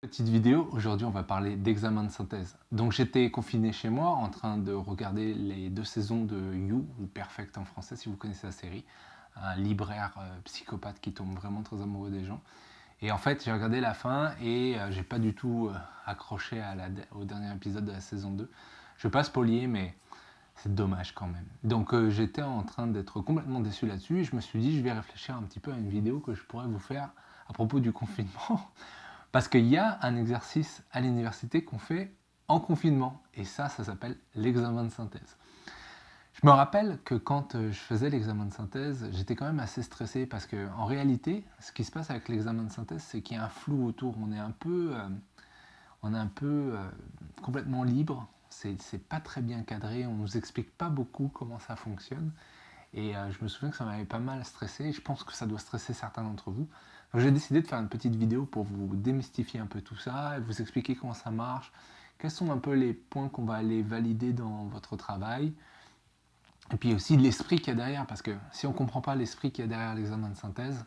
Petite vidéo, aujourd'hui on va parler d'examen de synthèse. Donc j'étais confiné chez moi en train de regarder les deux saisons de You, ou Perfect en français si vous connaissez la série, un libraire euh, psychopathe qui tombe vraiment très amoureux des gens. Et en fait j'ai regardé la fin et euh, j'ai pas du tout euh, accroché au dernier épisode de la saison 2. Je vais pas spoiler mais c'est dommage quand même. Donc j'étais en train d'être complètement déçu là-dessus et je me suis dit je vais réfléchir un petit peu à une vidéo que je pourrais vous faire à propos du confinement Parce qu'il y a un exercice à l'université qu'on fait en confinement, et ça, ça s'appelle l'examen de synthèse. Je me rappelle que quand euh, je faisais l'examen de synthèse, j'étais quand même assez stressé parce qu'en réalité, ce qui se passe avec l'examen de synthèse, c'est qu'il y a un flou autour. On est un peu, euh, on est un peu euh, complètement libre. C'est pas très bien cadré. On nous explique pas beaucoup comment ça fonctionne. Et je me souviens que ça m'avait pas mal stressé. Je pense que ça doit stresser certains d'entre vous. J'ai décidé de faire une petite vidéo pour vous démystifier un peu tout ça, et vous expliquer comment ça marche, quels sont un peu les points qu'on va aller valider dans votre travail, et puis aussi l'esprit qu'il y a derrière, parce que si on ne comprend pas l'esprit qu'il y a derrière l'examen de synthèse,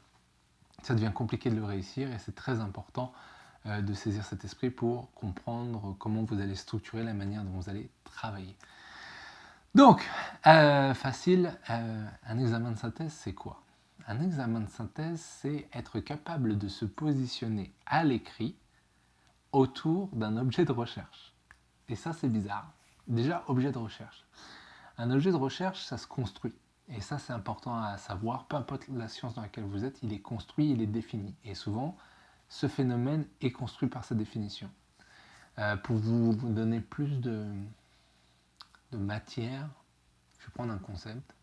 ça devient compliqué de le réussir, et c'est très important euh, de saisir cet esprit pour comprendre comment vous allez structurer la manière dont vous allez travailler. Donc, euh, facile, euh, un examen de synthèse, c'est quoi? Un examen de synthèse, c'est être capable de se positionner à l'écrit autour d'un objet de recherche. Et ça, c'est bizarre. Déjà, objet de recherche. Un objet de recherche, ça se construit. Et ça, c'est important à savoir. Peu importe la science dans laquelle vous êtes, il est construit, il est défini. Et souvent, ce phénomène est construit par sa définition. Euh, pour vous donner plus de, de matière, je vais prendre un concept.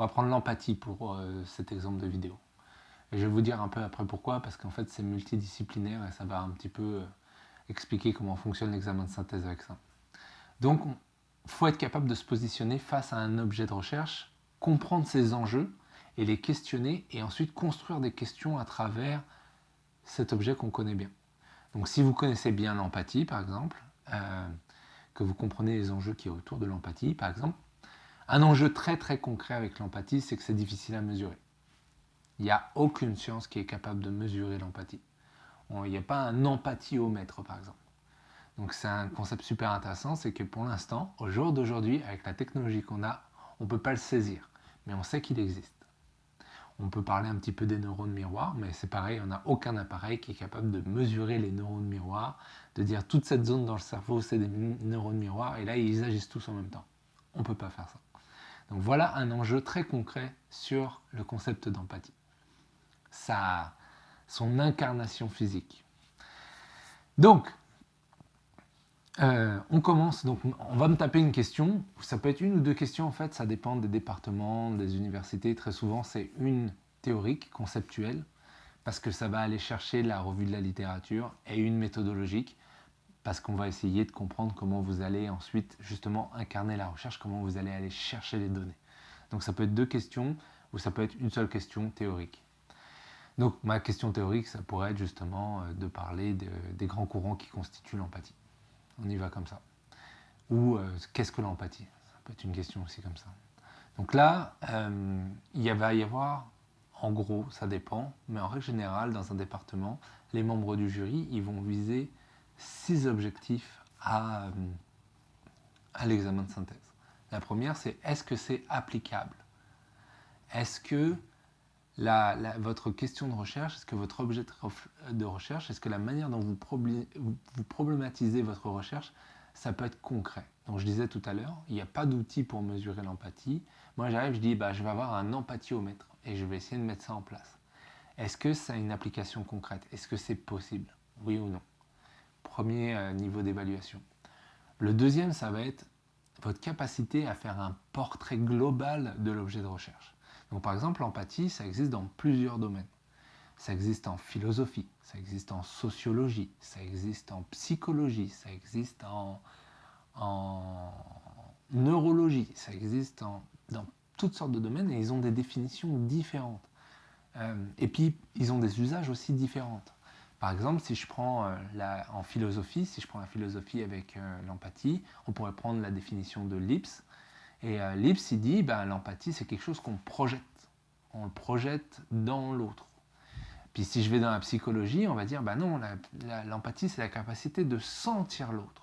On va prendre l'empathie pour euh, cet exemple de vidéo. Et je vais vous dire un peu après pourquoi, parce qu'en fait c'est multidisciplinaire et ça va un petit peu euh, expliquer comment fonctionne l'examen de synthèse avec ça. Donc il faut être capable de se positionner face à un objet de recherche, comprendre ses enjeux et les questionner et ensuite construire des questions à travers cet objet qu'on connaît bien. Donc si vous connaissez bien l'empathie par exemple, euh, que vous comprenez les enjeux qui est autour de l'empathie par exemple, un enjeu très très concret avec l'empathie, c'est que c'est difficile à mesurer. Il n'y a aucune science qui est capable de mesurer l'empathie. Il n'y a pas un empathiomètre par exemple. Donc c'est un concept super intéressant, c'est que pour l'instant, au jour d'aujourd'hui, avec la technologie qu'on a, on ne peut pas le saisir, mais on sait qu'il existe. On peut parler un petit peu des neurones miroirs, mais c'est pareil, on n'a aucun appareil qui est capable de mesurer les neurones miroirs, de dire toute cette zone dans le cerveau, c'est des neurones miroirs, et là, ils agissent tous en même temps. On ne peut pas faire ça. Donc voilà un enjeu très concret sur le concept d'empathie. Son incarnation physique. Donc, euh, on commence, donc on va me taper une question, ça peut être une ou deux questions en fait, ça dépend des départements, des universités, très souvent c'est une théorique, conceptuelle, parce que ça va aller chercher la revue de la littérature, et une méthodologique, parce qu'on va essayer de comprendre comment vous allez ensuite justement incarner la recherche, comment vous allez aller chercher les données. Donc ça peut être deux questions ou ça peut être une seule question théorique. Donc ma question théorique, ça pourrait être justement euh, de parler des grands courants qui constituent l'empathie. On y va comme ça. Ou euh, qu'est-ce que l'empathie? Ça peut être une question aussi comme ça. Donc là, euh, il va y avoir, en gros, ça dépend, mais en règle générale, dans un département, les membres du jury, ils vont viser six objectifs à, euh, à l'examen de synthèse. La première, c'est est-ce que c'est applicable? Est-ce que la, votre question de recherche, est-ce que votre objet de recherche, est-ce que la manière dont vous, vous problématisez votre recherche, ça peut être concret? Donc je disais tout à l'heure, il n'y a pas d'outil pour mesurer l'empathie. Moi j'arrive, je dis, bah, je vais avoir un empathiomètre et je vais essayer de mettre ça en place. Est-ce que ça a une application concrète? Est-ce que c'est possible? Oui ou non? Premier euh, niveau d'évaluation. Le deuxième, ça va être votre capacité à faire un portrait global de l'objet de recherche. Donc par exemple, l'empathie, ça existe dans plusieurs domaines. Ça existe en philosophie, ça existe en sociologie, ça existe en psychologie, ça existe en, neurologie, ça existe dans toutes sortes de domaines et ils ont des définitions différentes. Euh, et puis, ils ont des usages aussi différents. Par exemple, si je prends euh, en philosophie, si je prends la philosophie avec euh, l'empathie, on pourrait prendre la définition de Lips. Et euh, Lips, il dit, ben, l'empathie, c'est quelque chose qu'on projette. On le projette dans l'autre. Puis si je vais dans la psychologie, on va dire, bah non, l'empathie, c'est la capacité de sentir l'autre.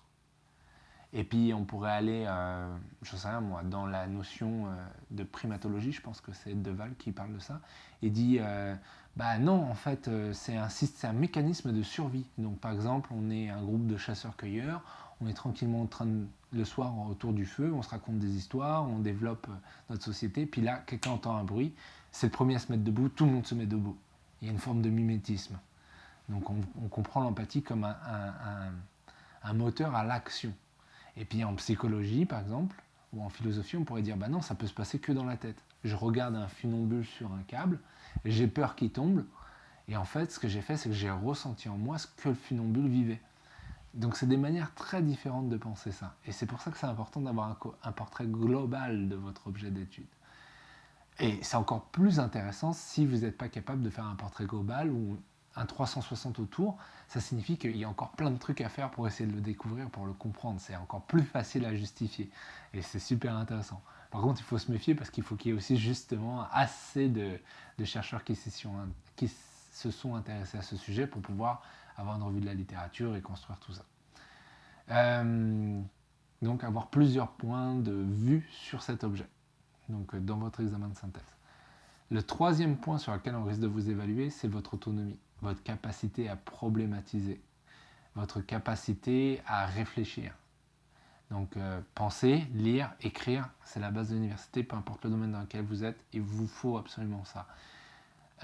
Et puis on pourrait aller, euh, je sais rien moi, dans la notion euh, de primatologie, je pense que c'est Deval qui parle de ça, et dit, euh, bah non, en fait, c'est un, mécanisme de survie. Donc par exemple, on est un groupe de chasseurs-cueilleurs, on est tranquillement en train de, le soir autour du feu, on se raconte des histoires, on développe notre société, puis là, quelqu'un entend un bruit, c'est le premier à se mettre debout, tout le monde se met debout. Il y a une forme de mimétisme. Donc on, comprend l'empathie comme un moteur à l'action. Et puis en psychologie, par exemple, ou en philosophie, on pourrait dire, bah non, ça peut se passer que dans la tête. Je regarde un funambule sur un câble, j'ai peur qu'il tombe, et en fait, ce que j'ai fait, c'est que j'ai ressenti en moi ce que le funambule vivait. Donc c'est des manières très différentes de penser ça. Et c'est pour ça que c'est important d'avoir un, un, portrait global de votre objet d'étude. Et c'est encore plus intéressant si vous n'êtes pas capable de faire un portrait global ou un 360 autour, ça signifie qu'il y a encore plein de trucs à faire pour essayer de le découvrir, pour le comprendre. C'est encore plus facile à justifier. Et c'est super intéressant. Par contre, il faut se méfier parce qu'il faut qu'il y ait aussi justement assez de, chercheurs qui, qui, se sont intéressés à ce sujet pour pouvoir avoir une revue de la littérature et construire tout ça. Euh, donc avoir plusieurs points de vue sur cet objet, donc dans votre examen de synthèse. Le troisième point sur lequel on risque de vous évaluer, c'est votre autonomie votre capacité à problématiser, votre capacité à réfléchir. Donc euh, penser, lire, écrire, c'est la base de l'université, peu importe le domaine dans lequel vous êtes, il vous faut absolument ça.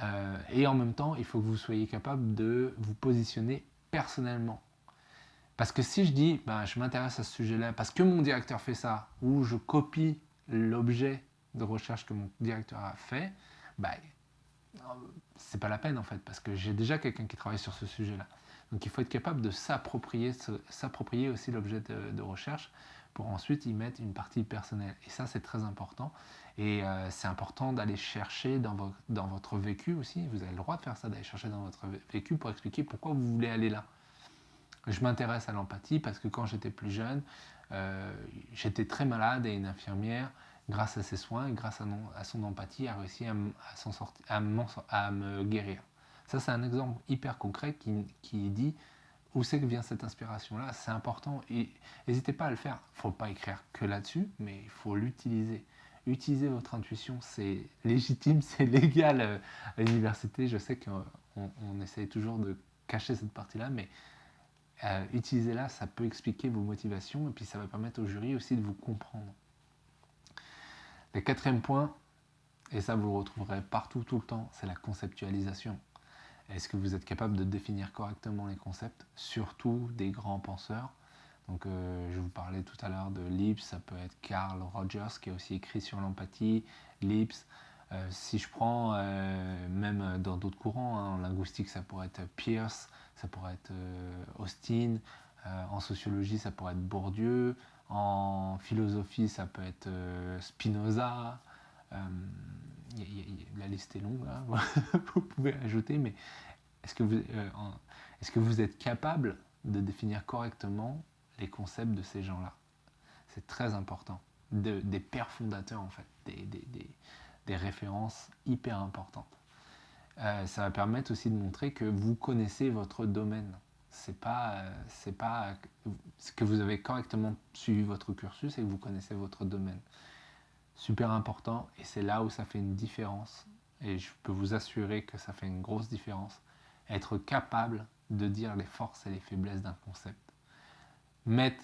Euh, et en même temps, il faut que vous soyez capable de vous positionner personnellement. Parce que si je dis, ben, je m'intéresse à ce sujet-là, parce que mon directeur fait ça, ou je copie l'objet de recherche que mon directeur a fait, ben, c'est pas la peine en fait, parce que j'ai déjà quelqu'un qui travaille sur ce sujet-là. Donc il faut être capable de s'approprier, aussi l'objet de, recherche pour ensuite y mettre une partie personnelle. Et ça c'est très important. Et euh, c'est important d'aller chercher dans, dans, votre vécu aussi, vous avez le droit de faire ça, d'aller chercher dans votre vécu pour expliquer pourquoi vous voulez aller là. Je m'intéresse à l'empathie parce que quand j'étais plus jeune, euh, j'étais très malade et une infirmière grâce à ses soins grâce à, son empathie, a réussi à, à, me guérir. Ça, c'est un exemple hyper concret qui, dit où c'est que vient cette inspiration-là. C'est important n'hésitez pas à le faire. Il ne faut pas écrire que là-dessus, mais il faut l'utiliser. Utiliser votre intuition, c'est légitime, c'est légal euh, à l'université. Je sais qu'on on essaye toujours de cacher cette partie-là, mais euh, utilisez-la, ça peut expliquer vos motivations et puis ça va permettre au jury aussi de vous comprendre. Le quatrième point, et ça vous le retrouverez partout tout le temps, c'est la conceptualisation. Est-ce que vous êtes capable de définir correctement les concepts, surtout des grands penseurs? Donc, euh, je vous parlais tout à l'heure de Lips, ça peut être Carl Rogers qui a aussi écrit sur l'empathie, Lips. Euh, si je prends euh, même dans d'autres courants, hein, en linguistique ça pourrait être Pierce, ça pourrait être Austin, en sociologie ça pourrait être Bourdieu, en philosophie, ça peut être euh, Spinoza. Euh, la liste est longue, vous pouvez ajouter, mais est-ce que, vous, euh, est que vous êtes capable de définir correctement les concepts de ces gens-là? C'est très important. des pères fondateurs, en fait, des références hyper importantes. ça va permettre aussi de montrer que vous connaissez votre domaine c'est pas, c'est pas ce que vous avez correctement suivi votre cursus et que vous connaissez votre domaine. Super important et c'est là où ça fait une différence. Et je peux vous assurer que ça fait une grosse différence. Être capable de dire les forces et les faiblesses d'un concept. Mettre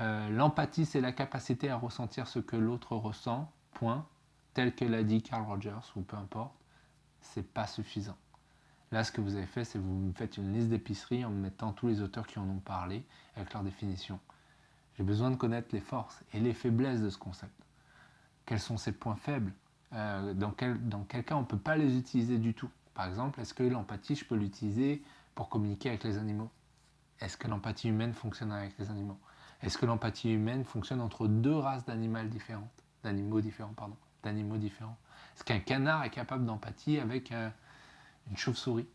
euh, l'empathie, c'est la capacité à ressentir ce que l'autre ressent, point, tel que l'a dit Carl Rogers ou peu importe, c'est pas suffisant. Là, ce que vous avez fait, c'est que vous me faites une liste d'épicerie en me mettant tous les auteurs qui en ont parlé avec leur définition. J'ai besoin de connaître les forces et les faiblesses de ce concept. Quels sont ses points faibles? Euh, dans, quel, dans quel cas on ne peut pas les utiliser du tout? Par exemple, est-ce que l'empathie, je peux l'utiliser pour communiquer avec les animaux? Est-ce que l'empathie humaine fonctionne avec les animaux? Est-ce que l'empathie humaine fonctionne entre deux races d'animaux différentes? D'animaux différents, pardon. D'animaux différents. Est-ce qu'un canard est capable d'empathie avec... un une chauve-souris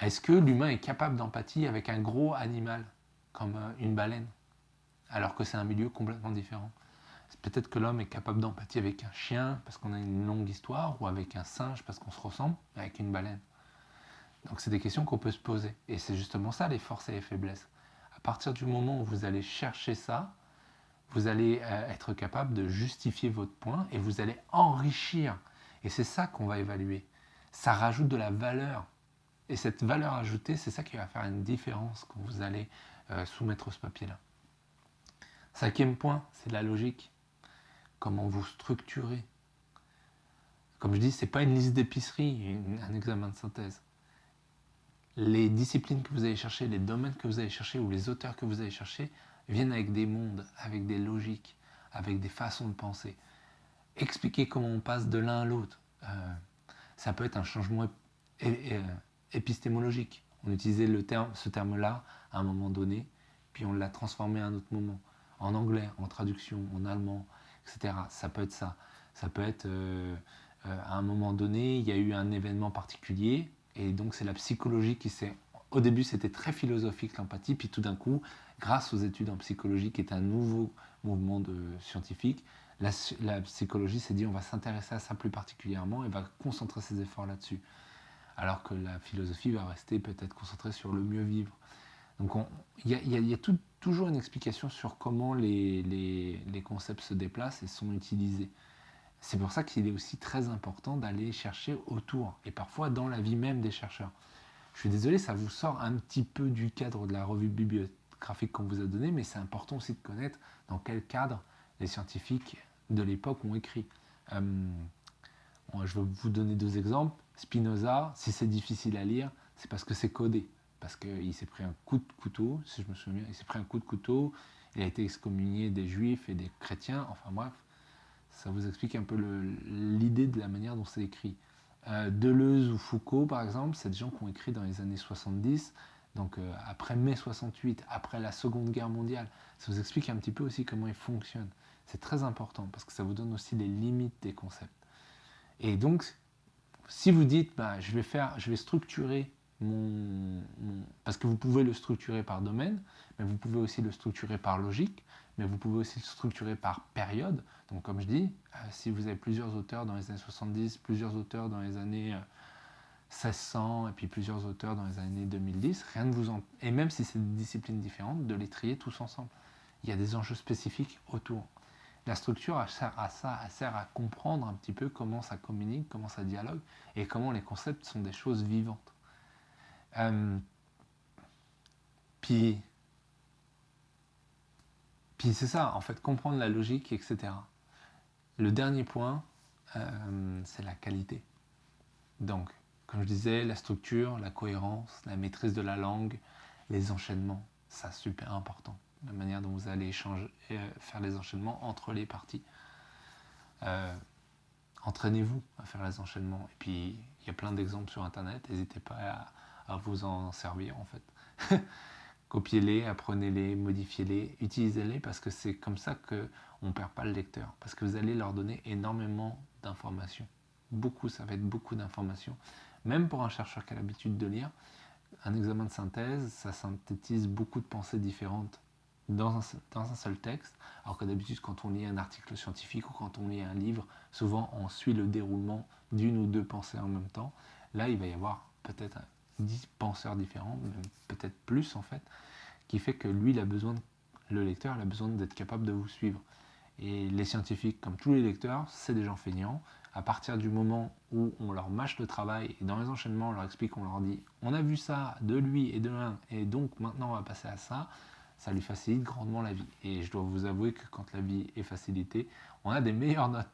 Est-ce que l'humain est capable d'empathie avec un gros animal, comme euh, une baleine, alors que c'est un milieu complètement différent? Peut-être que l'homme est capable d'empathie avec un chien parce qu'on a une longue histoire, ou avec un singe parce qu'on se ressemble, avec une baleine? Donc c'est des questions qu'on peut se poser. Et c'est justement ça les forces et les faiblesses. À partir du moment où vous allez chercher ça, vous allez euh, être capable de justifier votre point et vous allez enrichir. Et c'est ça qu'on va évaluer. Ça rajoute de la valeur. Et cette valeur ajoutée, c'est ça qui va faire une différence quand vous allez euh, soumettre ce papier-là. Cinquième point, c'est la logique. Comment vous structurez. Comme je dis, ce n'est pas une liste d'épicerie, un examen de synthèse. Les disciplines que vous allez chercher, les domaines que vous allez chercher ou les auteurs que vous allez chercher viennent avec des mondes, avec des logiques, avec des façons de penser. Expliquer comment on passe de l'un à l'autre. Euh, ça peut être un changement épistémologique. On utilisait le terme, ce terme-là à un moment donné, puis on l'a transformé à un autre moment. En anglais, en traduction, en allemand, etc. Ça peut être ça. Ça peut être euh, euh, à un moment donné, il y a eu un événement particulier, et donc c'est la psychologie qui s'est... Au début, c'était très philosophique l'empathie, puis tout d'un coup, grâce aux études en psychologie, qui est un nouveau mouvement scientifique, la, psychologie s'est dit on va s'intéresser à ça plus particulièrement et va concentrer ses efforts là-dessus. Alors que la philosophie va rester peut-être concentrée sur le mieux vivre. Donc il y a, toujours une explication sur comment les, les, concepts se déplacent et sont utilisés. C'est pour ça qu'il est aussi très important d'aller chercher autour et parfois dans la vie même des chercheurs. Je suis désolé, ça vous sort un petit peu du cadre de la revue bibliographique qu'on vous a donné, mais c'est important aussi de connaître dans quel cadre les scientifiques de l'époque ont écrit. Euh, je vais vous donner deux exemples. Spinoza, si c'est difficile à lire, c'est parce que c'est codé parce qu'il s'est pris un coup de couteau, si je me souviens, il s'est pris un coup de couteau, il a été excommunié des juifs et des chrétiens, enfin bref, ça vous explique un peu l'idée de la manière dont c'est écrit. Euh, Deleuze ou Foucault, par exemple, c'est des gens qui ont écrit dans les années 70, donc euh, après mai 68, après la Seconde Guerre mondiale. Ça vous explique un petit peu aussi comment ils fonctionnent. C'est très important parce que ça vous donne aussi les limites des concepts. Et donc, si vous dites, bah, je, vais structurer parce que vous pouvez le structurer par domaine, mais vous pouvez aussi le structurer par logique, mais vous pouvez aussi le structurer par période. Donc comme je dis, euh, si vous avez plusieurs auteurs dans les années 70, plusieurs auteurs dans les années 1600 euh, et puis plusieurs auteurs dans les années 2010, rien ne vous en... Et même si c'est des disciplines différentes, de les trier tous ensemble. Il y a des enjeux spécifiques autour. La structure sert à ça, elle sert à comprendre un petit peu comment ça communique, comment ça dialogue et comment les concepts sont des choses vivantes. Euh, puis, puis c'est ça, en fait, comprendre la logique, etc. Le dernier point, euh, c'est la qualité. Donc, comme je disais, la structure, la cohérence, la maîtrise de la langue, les enchaînements, ça super important. La manière dont vous allez échanger, euh, faire les enchaînements entre les parties. Entraînez-vous à faire les enchaînements. Et puis, il y a plein d'exemples sur Internet. N'hésitez pas à, à vous en servir en fait. Copiez-les, apprenez-les, modifiez-les, utilisez-les parce que c'est comme ça qu'on ne perd pas le lecteur. Parce que vous allez leur donner énormément d'informations. Beaucoup, ça va être beaucoup d'informations. Même pour un chercheur qui a l'habitude de lire, un examen de synthèse, ça synthétise beaucoup de pensées différentes dans un, dans un seul texte. Alors que d'habitude, quand on lit un article scientifique ou quand on lit un livre, souvent on suit le déroulement d'une ou deux pensées en même temps. Là, il va y avoir peut-être 10 penseurs différents, peut-être plus en fait, qui fait que lui, il a besoin, le lecteur, il a besoin d'être capable de vous suivre. Et les scientifiques, comme tous les lecteurs, c'est des gens feignants. À partir du moment où on leur mâche le travail et dans les enchaînements, on leur explique, on leur dit, on a vu ça de lui et de l'un, et donc maintenant on va passer à ça, ça lui facilite grandement la vie. Et je dois vous avouer que quand la vie est facilitée, on a des meilleures notes.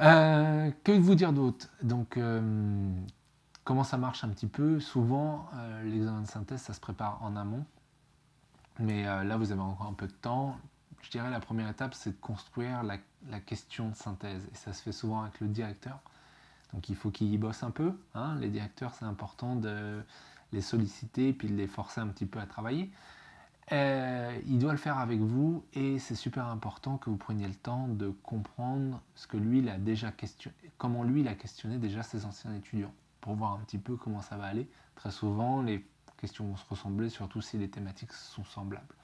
Euh, que vous dire d'autre? Donc, euh, Comment ça marche un petit peu? Souvent, euh, l'examen de synthèse, ça se prépare en amont. Mais euh, là, vous avez encore un peu de temps. Je dirais la première étape, c'est de construire la, question de synthèse. Et ça se fait souvent avec le directeur. Donc il faut qu'il y bosse un peu. Hein. Les directeurs, c'est important de les solliciter puis les forcer un petit peu à travailler. Euh, il doit le faire avec vous et c'est super important que vous preniez le temps de comprendre ce que lui il a déjà questionné, comment lui il a questionné déjà ses anciens étudiants pour voir un petit peu comment ça va aller. Très souvent, les questions vont se ressembler, surtout si les thématiques sont semblables.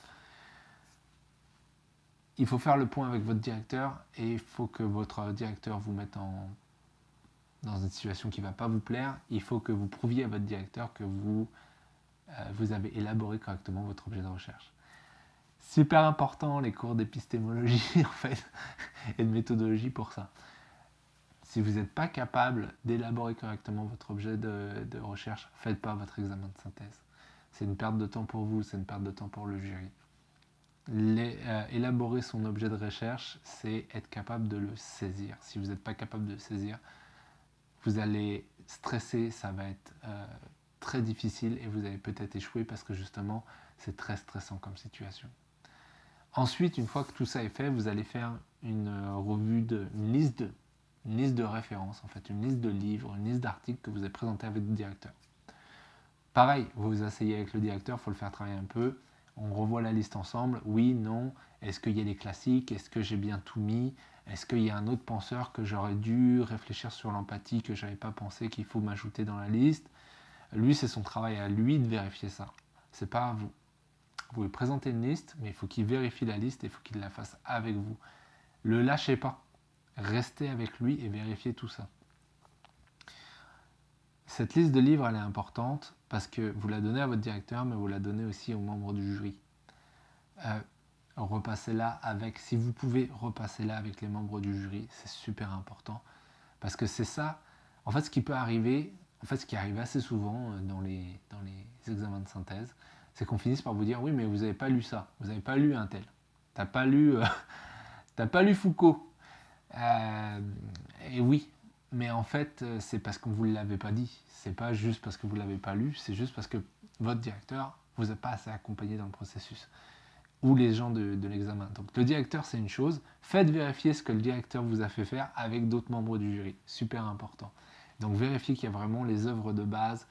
Il faut faire le point avec votre directeur et il faut que votre directeur vous mette en, dans une situation qui ne va pas vous plaire, il faut que vous prouviez à votre directeur que vous, euh, vous avez élaboré correctement votre objet de recherche. Super important les cours d'épistémologie en fait et de méthodologie pour ça. Si vous n'êtes pas capable d'élaborer correctement votre objet de, recherche, faites pas votre examen de synthèse. C'est une perte de temps pour vous, c'est une perte de temps pour le jury. Euh, élaborer son objet de recherche, c'est être capable de le saisir. Si vous n'êtes pas capable de le saisir, vous allez stresser, ça va être euh, très difficile et vous allez peut-être échouer parce que justement, c'est très stressant comme situation. Ensuite, une fois que tout ça est fait, vous allez faire une euh, revue, de, une, liste de, liste de références, en fait, une liste de livres, une liste d'articles que vous avez présenté avec le directeur. Pareil, vous vous asseyez avec le directeur, il faut le faire travailler un peu. On revoit la liste ensemble. Oui, non. Est-ce qu'il y a les classiques? Est-ce que j'ai bien tout mis? Est-ce qu'il y a un autre penseur que j'aurais dû réfléchir sur l'empathie que je n'avais pas pensé qu'il faut m'ajouter dans la liste? Lui, c'est son travail à lui de vérifier ça. C'est pas à vous. Vous lui présentez une liste, mais il faut qu'il vérifie la liste et il faut qu'il la fasse avec vous. Le lâchez pas. Restez avec lui et vérifiez tout ça. Cette liste de livres, elle est importante parce que vous la donnez à votre directeur, mais vous la donnez aussi aux membres du jury. Euh, repassez-la avec, si vous pouvez, repassez-la avec les membres du jury, c'est super important. Parce que c'est ça, en fait, ce qui peut arriver, en fait, ce qui arrive assez souvent euh, dans les, dans les examens de synthèse, c'est qu'on finisse par vous dire oui mais vous n'avez pas lu ça, vous n'avez pas lu un tel, t'as pas lu, euh, pas lu Foucault. Et oui, mais en fait euh, c'est parce qu'on vous l'avait pas dit, c'est pas juste parce que vous l'avez pas lu, c'est juste parce que votre directeur vous a pas assez accompagné dans le processus ou les gens de, l'examen. Donc le directeur c'est une chose, faites vérifier ce que le directeur vous a fait faire avec d'autres membres du jury, super important. Donc vérifiez qu'il y a vraiment les œuvres de base.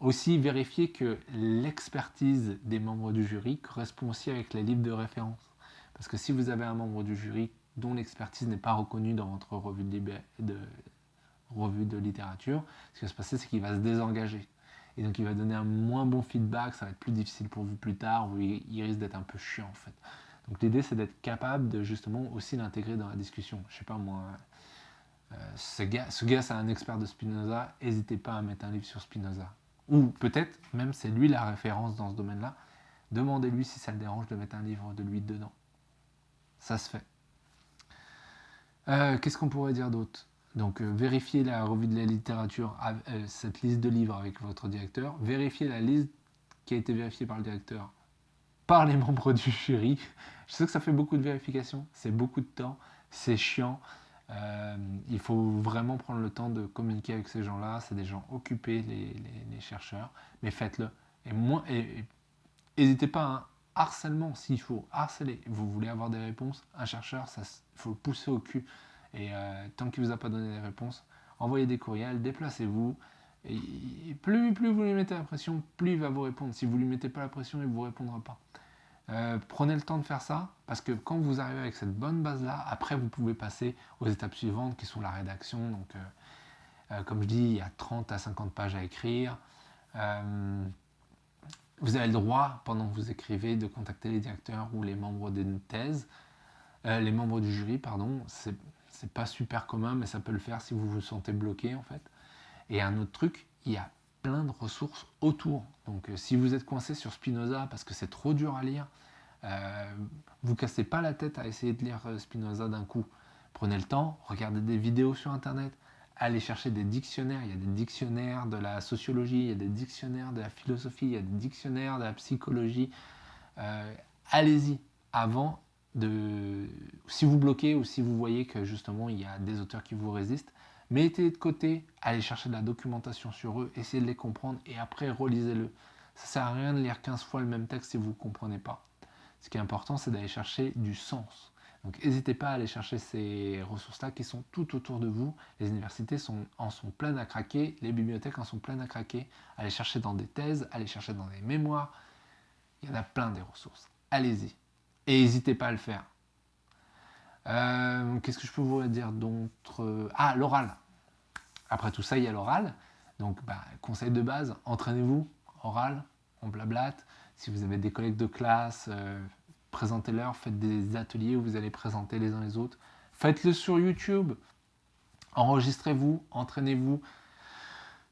Aussi, vérifier que l'expertise des membres du jury correspond aussi avec les livres de référence. Parce que si vous avez un membre du jury dont l'expertise n'est pas reconnue dans votre revue de, littérature, ce qui va se passer, c'est qu'il va se désengager. Et donc il va donner un moins bon feedback, ça va être plus difficile pour vous plus tard, ou il, risque d'être un peu chiant en fait. Donc l'idée c'est d'être capable de justement aussi l'intégrer dans la discussion. Je sais pas moi, euh, ce gars, ce gars c'est un expert de Spinoza, n'hésitez pas à mettre un livre sur Spinoza ou peut-être même c'est lui la référence dans ce domaine-là, demandez-lui si ça le dérange de mettre un livre de lui dedans. Ça se fait. Euh, qu'est-ce qu'on pourrait dire d'autre? Donc euh, vérifiez la revue de la littérature, euh, cette liste de livres avec votre directeur, vérifiez la liste qui a été vérifiée par le directeur, par les membres du jury. Je sais que ça fait beaucoup de vérifications, c'est beaucoup de temps, c'est chiant. Il faut vraiment prendre le temps de communiquer avec ces gens-là. C'est des gens occupés, les, chercheurs, mais faites-le. Et n'hésitez pas à un harcèlement s'il faut harceler. Vous voulez avoir des réponses, un chercheur, il faut le pousser au cul. Et euh, tant qu'il ne vous a pas donné des réponses, envoyez des courriels, déplacez-vous. Et plus, vous lui mettez la pression, plus il va vous répondre. Si vous ne lui mettez pas la pression, il ne vous répondra pas. Euh, prenez le temps de faire ça, parce que quand vous arrivez avec cette bonne base-là, après vous pouvez passer aux étapes suivantes qui sont la rédaction. Donc, euh, comme je dis, il y a 30 à 50 pages à écrire. Vous avez le droit, pendant que vous écrivez, de contacter les directeurs ou les membres d'une thèse, les membres du jury, pardon. C'est pas super commun, mais ça peut le faire si vous vous sentez bloqué, en fait. Et un autre truc, il y a plein de ressources autour. Donc euh, si vous êtes coincé sur Spinoza parce que c'est trop dur à lire, euh, vous cassez pas la tête à essayer de lire euh, Spinoza d'un coup. Prenez le temps, regardez des vidéos sur Internet, allez chercher des dictionnaires. Il y a des dictionnaires de la sociologie, il y a des dictionnaires de la philosophie, il y a des dictionnaires de la psychologie. Allez-y avant de... Si vous bloquez ou si vous voyez que justement il y a des auteurs qui vous résistent, Mettez de côté, allez chercher de la documentation sur eux, essayez de les comprendre et après relisez-le. Ça sert à rien de lire 15 fois le même texte si vous ne comprenez pas. Ce qui est important, c'est d'aller chercher du sens. Donc n'hésitez pas à aller chercher ces ressources-là qui sont tout autour de vous. Les universités en sont pleines à craquer, les bibliothèques en sont pleines à craquer. Allez chercher dans des thèses, allez chercher dans des mémoires. Il y en a plein des ressources. Allez-y. Et n'hésitez pas à le faire. Euh, qu'est-ce que je peux vous dire d'autre? Ah, l'oral. Après tout ça, il y a l'oral. Donc, bah, conseil de base, entraînez-vous, oral, on blablate. Si vous avez des collègues de classe, euh, présentez-leur, faites des ateliers où vous allez présenter les uns les autres. Faites-le sur YouTube. Enregistrez-vous, entraînez-vous.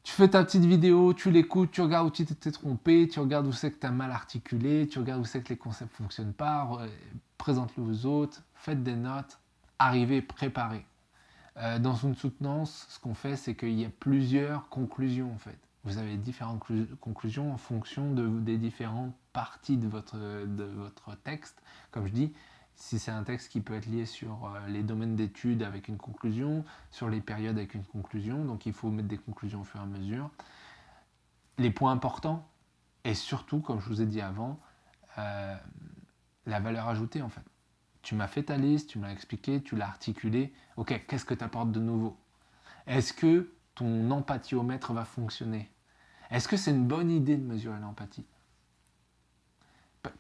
Tu fais ta petite vidéo, tu l'écoutes, tu regardes où tu t'es trompé, tu regardes où c'est que tu as mal articulé, tu regardes où c'est que les concepts ne fonctionnent pas, présente-le aux autres, faites des notes, arrivez préparé. Euh, dans une soutenance, ce qu'on fait, c'est qu'il y a plusieurs conclusions en fait. Vous avez différentes conclusions en fonction de, des différentes parties de votre, de votre texte. Comme je dis, si c'est un texte qui peut être lié sur euh, les domaines d'études avec une conclusion, sur les périodes avec une conclusion, donc il faut mettre des conclusions au fur et à mesure. Les points importants, et surtout, comme je vous ai dit avant, euh, la valeur ajoutée en fait. Tu m'as fait ta liste, tu m'as expliqué, tu l'as articulé. Ok, qu'est-ce que tu apportes de nouveau? Est-ce que ton empathiomètre va fonctionner? Est-ce que c'est une bonne idée de mesurer l'empathie?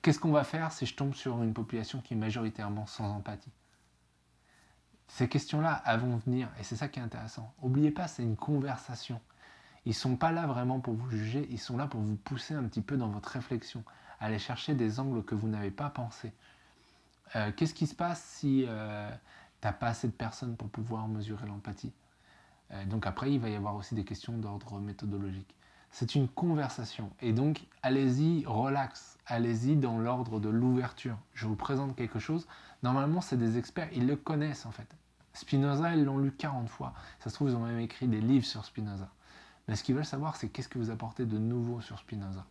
Qu'est-ce qu'on va faire si je tombe sur une population qui est majoritairement sans empathie? Ces questions-là, vont venir, et c'est ça qui est intéressant. N'oubliez pas, c'est une conversation. Ils ne sont pas là vraiment pour vous juger, ils sont là pour vous pousser un petit peu dans votre réflexion, aller chercher des angles que vous n'avez pas pensés. Euh, qu'est-ce qui se passe si euh, tu n'as pas assez de personnes pour pouvoir mesurer l'empathie? Euh, Donc après, il va y avoir aussi des questions d'ordre méthodologique. C'est une conversation. Et donc, allez-y, relax. Allez-y dans l'ordre de l'ouverture. Je vous présente quelque chose. Normalement, c'est des experts, ils le connaissent en fait. Spinoza, ils l'ont lu 40 fois. Ça se trouve, ils ont même écrit des livres sur Spinoza. Mais ce qu'ils veulent savoir, c'est qu'est-ce que vous apportez de nouveau sur Spinoza.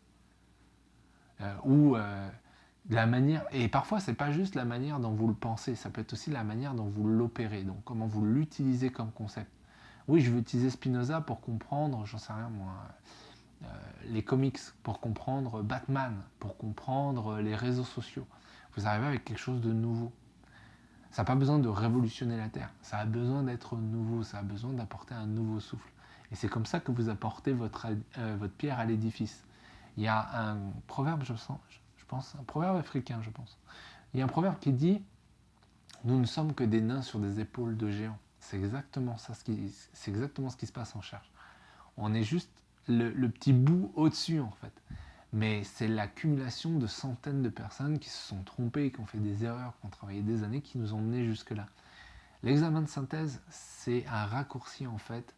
ou la manière, et parfois c'est pas juste la manière dont vous le pensez, ça peut être aussi la manière dont vous l'opérez, donc comment vous l'utilisez comme concept. Oui, je veux utiliser Spinoza pour comprendre, j'en sais rien moi, euh, les comics, pour comprendre Batman, pour comprendre les réseaux sociaux. Vous arrivez avec quelque chose de nouveau. Ça n'a pas besoin de révolutionner la Terre, ça a besoin d'être nouveau, ça a besoin d'apporter un nouveau souffle. Et c'est comme ça que vous apportez votre, euh, votre pierre à l'édifice. Il y a un proverbe, je sens, un proverbe africain, je pense. Il y a un proverbe qui dit Nous ne sommes que des nains sur des épaules de géants. C'est exactement, ça, c'est exactement ce qui se passe en cherche. On est juste le, petit bout au-dessus, en fait. Mais c'est l'accumulation de centaines de personnes qui se sont trompées, qui ont fait des erreurs, qui ont travaillé des années, qui nous ont menés jusque-là. L'examen de synthèse, c'est un raccourci, en fait,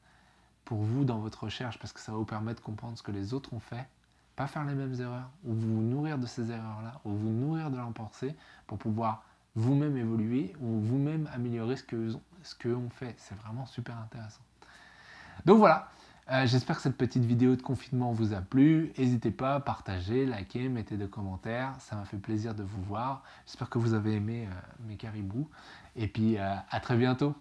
pour vous dans votre recherche, parce que ça va vous permettre de comprendre ce que les autres ont fait pas faire les mêmes erreurs, ou vous nourrir de ces erreurs-là, ou vous nourrir de leur pensée pour pouvoir vous-même évoluer ou vous-même améliorer ce que ce qu'eux ont fait. C'est vraiment super intéressant. Donc voilà, euh, j'espère que cette petite vidéo de confinement vous a plu. N'hésitez pas à partager, liker, mettez des commentaires. Ça m'a fait plaisir de vous voir. J'espère que vous avez aimé euh, mes caribous. Et puis euh, à très bientôt.